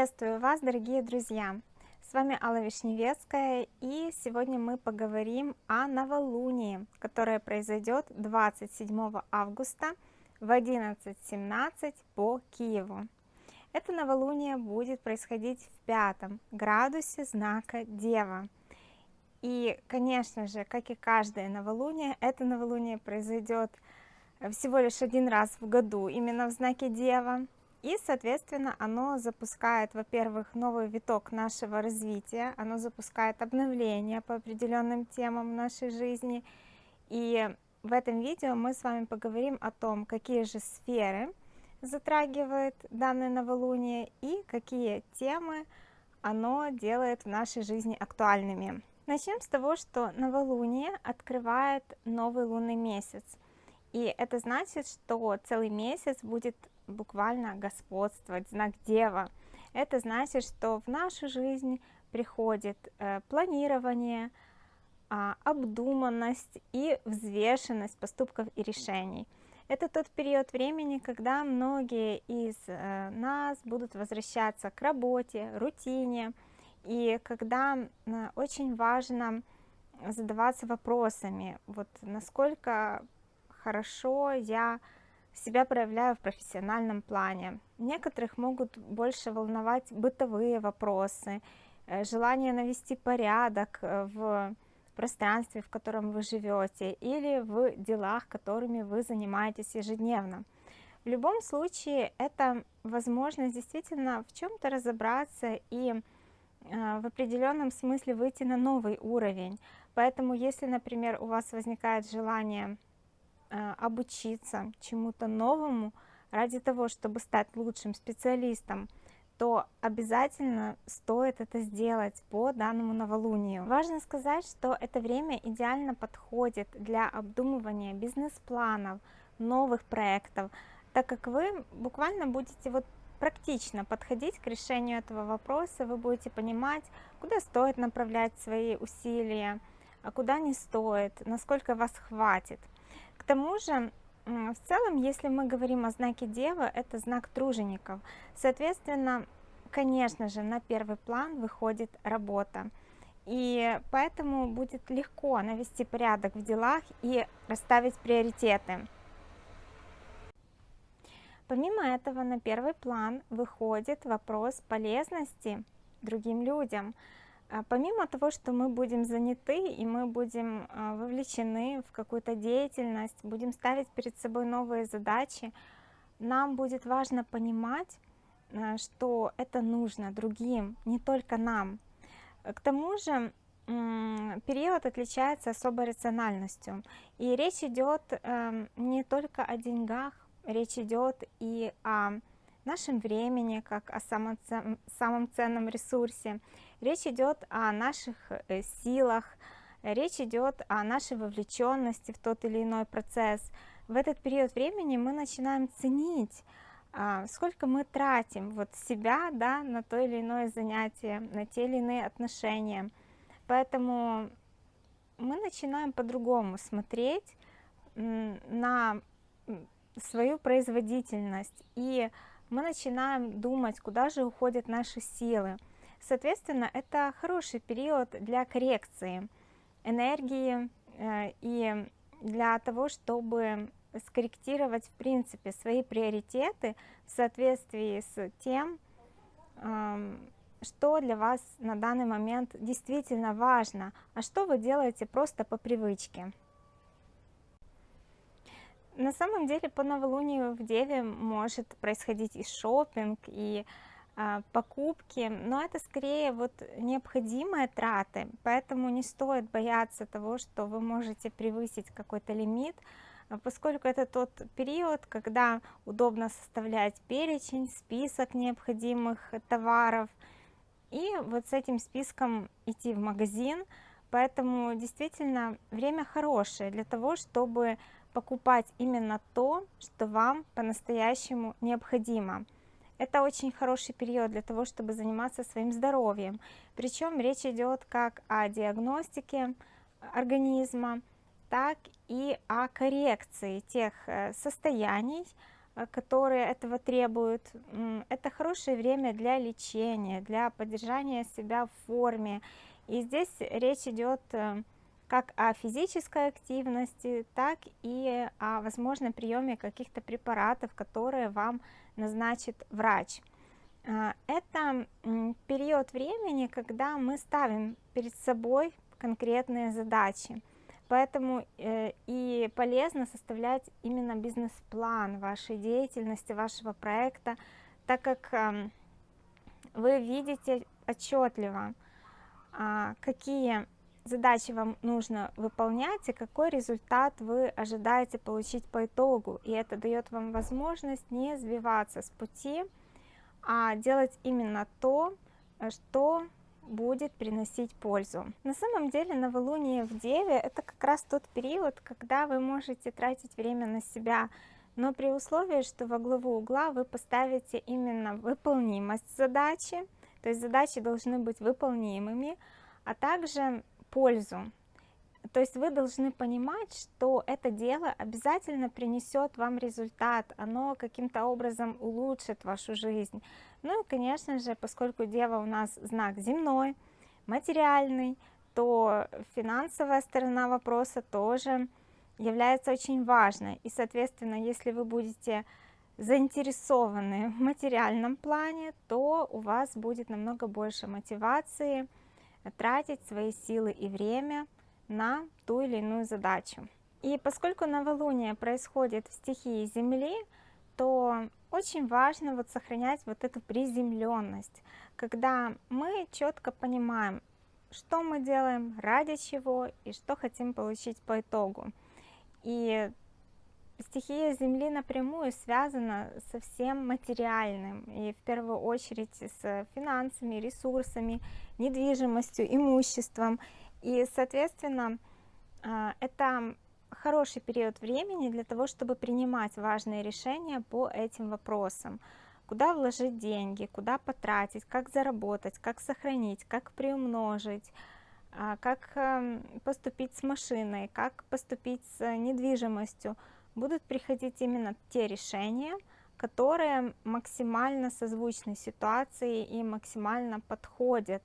Приветствую вас, дорогие друзья! С вами Алла Вишневецкая, и сегодня мы поговорим о новолунии, которое произойдет 27 августа в 11.17 по Киеву. Это новолуние будет происходить в пятом градусе знака Дева. И, конечно же, как и каждое новолуние, это новолуние произойдет всего лишь один раз в году, именно в знаке Дева. И, соответственно, оно запускает, во-первых, новый виток нашего развития, оно запускает обновление по определенным темам нашей жизни. И в этом видео мы с вами поговорим о том, какие же сферы затрагивает данное новолуние и какие темы оно делает в нашей жизни актуальными. Начнем с того, что новолуние открывает новый лунный месяц. И это значит, что целый месяц будет буквально господствовать, знак Дева. Это значит, что в нашу жизнь приходит э, планирование, э, обдуманность и взвешенность поступков и решений. Это тот период времени, когда многие из э, нас будут возвращаться к работе, рутине, и когда очень важно задаваться вопросами, вот насколько хорошо я себя проявляю в профессиональном плане. Некоторых могут больше волновать бытовые вопросы, э, желание навести порядок э, в пространстве, в котором вы живете, или в делах, которыми вы занимаетесь ежедневно. В любом случае, это возможность действительно в чем-то разобраться и э, в определенном смысле выйти на новый уровень. Поэтому, если, например, у вас возникает желание обучиться чему-то новому ради того, чтобы стать лучшим специалистом, то обязательно стоит это сделать по данному новолунию. Важно сказать, что это время идеально подходит для обдумывания бизнес-планов, новых проектов, так как вы буквально будете вот практично подходить к решению этого вопроса, вы будете понимать, куда стоит направлять свои усилия, а куда не стоит, насколько вас хватит. Тому же, в целом, если мы говорим о знаке Девы, это знак тружеников. Соответственно, конечно же, на первый план выходит работа. И поэтому будет легко навести порядок в делах и расставить приоритеты. Помимо этого, на первый план выходит вопрос полезности другим людям – помимо того, что мы будем заняты и мы будем а, вовлечены в какую-то деятельность, будем ставить перед собой новые задачи, нам будет важно понимать, а, что это нужно другим, не только нам. К тому же период отличается особой рациональностью. И речь идет эм, не только о деньгах, речь идет и о нашем времени, как о самом, самом ценном ресурсе. Речь идет о наших э, силах, речь идет о нашей вовлеченности в тот или иной процесс. В этот период времени мы начинаем ценить, а, сколько мы тратим вот себя да, на то или иное занятие, на те или иные отношения. Поэтому мы начинаем по-другому смотреть на свою производительность и мы начинаем думать, куда же уходят наши силы. Соответственно, это хороший период для коррекции энергии э, и для того, чтобы скорректировать в принципе свои приоритеты в соответствии с тем, что для вас на данный момент действительно важно, а что вы делаете просто по привычке. На самом деле по новолунию в Деве может происходить и шопинг, и а, покупки, но это скорее вот необходимые траты, поэтому не стоит бояться того, что вы можете превысить какой-то лимит, а, поскольку это тот период, когда удобно составлять перечень, список необходимых товаров, и вот с этим списком идти в магазин, поэтому действительно время хорошее для того, чтобы покупать именно то, что вам по-настоящему необходимо. Это очень хороший период для того, чтобы заниматься своим здоровьем. Причем речь идет как о диагностике организма, так и о коррекции тех э, состояний, э, которые этого требуют. Это хорошее время для лечения, для поддержания себя в форме. И здесь речь идет э, как о физической активности, так и о возможном приеме каких-то препаратов, которые вам назначит врач. А, это период времени, когда мы ставим перед собой конкретные задачи. Поэтому э, и полезно составлять именно бизнес-план вашей деятельности, вашего проекта, так как эм, вы видите отчетливо, а, какие задачи вам нужно выполнять и какой результат вы ожидаете получить по итогу. И это дает вам возможность не сбиваться с пути, а делать именно то, что будет приносить пользу. На самом деле новолуние в Деве это как раз тот период, когда вы можете тратить время на себя, но при условии, что во главу угла вы поставите именно выполнимость задачи, то есть задачи должны быть выполнимыми, а также пользу. То есть вы должны понимать, что это дело обязательно принесет вам результат, оно каким-то образом улучшит вашу жизнь. Ну и, конечно же, поскольку Дева у нас знак земной, материальный, то финансовая сторона вопроса тоже является очень важной. И, соответственно, если вы будете заинтересованы в материальном плане, то у вас будет намного больше мотивации тратить свои силы и время на ту или иную задачу. И поскольку новолуние происходит в стихии Земли, то очень важно вот сохранять вот эту приземленность, когда мы четко понимаем, что мы делаем, ради чего и что хотим получить по итогу. И стихия Земли напрямую связана со всем материальным, и в первую очередь с финансами, ресурсами, недвижимостью, имуществом. И, соответственно, а, это хороший период времени для того, чтобы принимать важные решения по этим вопросам. Куда вложить деньги, куда потратить, как заработать, как сохранить, как приумножить, а, как эм, поступить с машиной, как поступить с недвижимостью. Будут приходить именно те решения, которые максимально созвучны ситуации и максимально подходят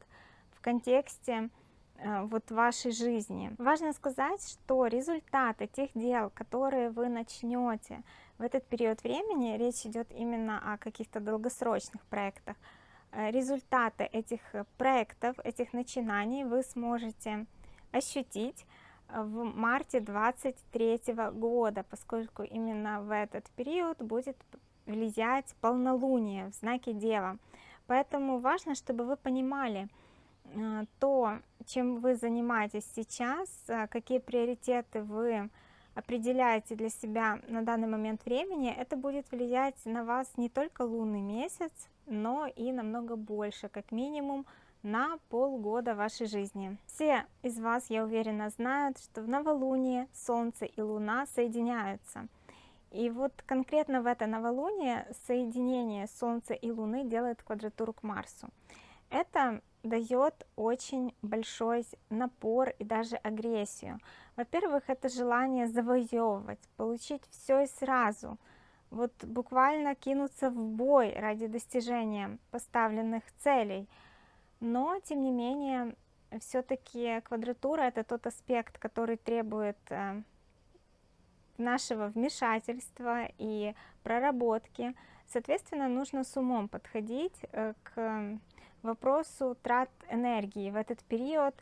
в контексте Э, вот вашей жизни. Важно сказать, что результаты тех дел, которые вы начнете в этот период времени, речь идет именно о каких-то долгосрочных проектах, э, результаты этих проектов, этих начинаний вы сможете ощутить в марте 23 года, поскольку именно в этот период будет влиять полнолуние в знаке Дева. Поэтому важно, чтобы вы понимали, Э, то, чем вы занимаетесь сейчас, э, какие приоритеты вы определяете для себя на данный момент времени, это будет влиять на вас не только лунный месяц, но и намного больше, как минимум на полгода вашей жизни. Все из вас, я уверена, знают, что в новолуние Солнце и Луна соединяются. И вот конкретно в это новолуние соединение Солнца и Луны делает квадратуру к Марсу. Это дает очень большой напор и даже агрессию. Во-первых, это желание завоевывать, получить все и сразу, вот буквально кинуться в бой ради достижения поставленных целей. Но, тем не менее, все-таки квадратура это тот аспект, который требует э, нашего вмешательства и проработки. Соответственно, нужно с умом подходить э, к вопросу трат энергии в этот период,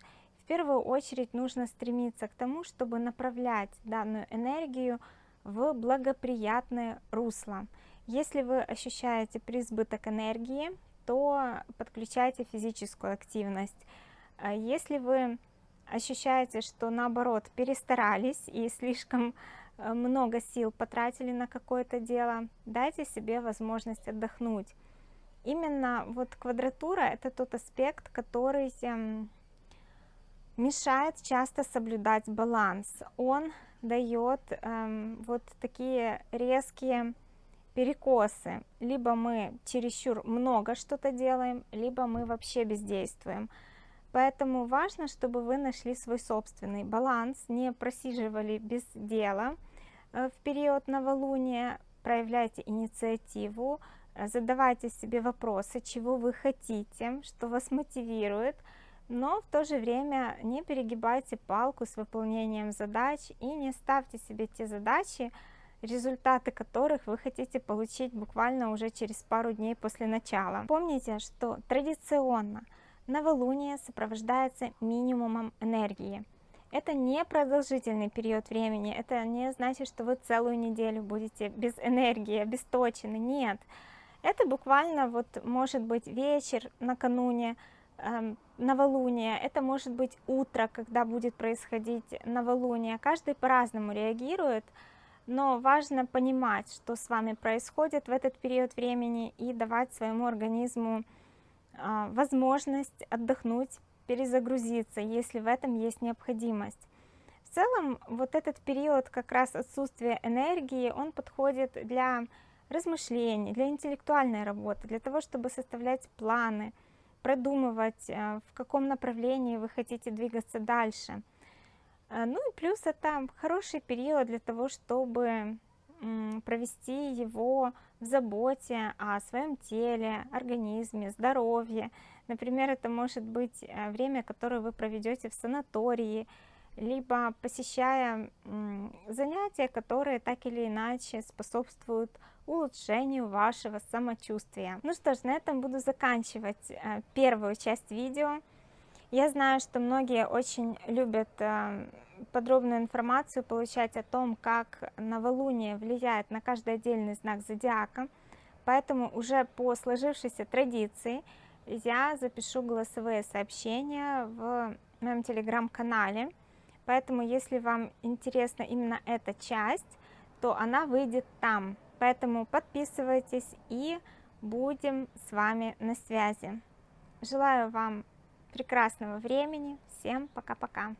в первую очередь нужно стремиться к тому, чтобы направлять данную энергию в благоприятное русло. Если вы ощущаете преизбыток энергии, то подключайте физическую активность. А если вы ощущаете, что наоборот перестарались и слишком э, много сил потратили на какое-то дело, дайте себе возможность отдохнуть именно вот квадратура это тот аспект, который эм, мешает часто соблюдать баланс. Он дает эм, вот такие резкие перекосы. Либо мы чересчур много что-то делаем, либо мы вообще бездействуем. Поэтому важно, чтобы вы нашли свой собственный баланс, не просиживали без дела э, в период новолуния, проявляйте инициативу, э, задавайте себе вопросы, чего вы хотите, что вас мотивирует, но в то же время не перегибайте палку с выполнением задач и не ставьте себе те задачи, результаты которых вы хотите получить буквально уже через пару дней после начала. Помните, что традиционно новолуние сопровождается минимумом энергии. Это не продолжительный период времени, это не значит, что вы целую неделю будете без энергии, обесточены, нет. Это буквально вот может быть вечер накануне, э, новолуния, это может быть утро, когда будет происходить новолуние. Каждый по-разному реагирует, но важно понимать, что с вами происходит в этот период времени и давать своему организму э, возможность отдохнуть, перезагрузиться, если в этом есть необходимость. В целом, вот этот период как раз отсутствия энергии, он подходит для размышлений, для интеллектуальной работы, для того, чтобы составлять планы, продумывать, э, в каком направлении вы хотите двигаться дальше. Э, ну и плюс это хороший период для того, чтобы провести его в заботе о своем теле, организме, здоровье. Например, это может быть э, время, которое вы проведете в санатории, либо посещая занятия, которые так или иначе способствуют улучшению вашего самочувствия. Ну что ж, на этом буду заканчивать э, первую часть видео. Я знаю, что многие очень любят э, подробную информацию получать о том, как новолуние влияет на каждый отдельный знак зодиака, поэтому уже по сложившейся традиции я запишу голосовые сообщения в моем телеграм-канале, поэтому если вам интересна именно эта часть, то она выйдет там, поэтому подписывайтесь и будем с вами на связи. Желаю вам прекрасного времени, всем пока-пока!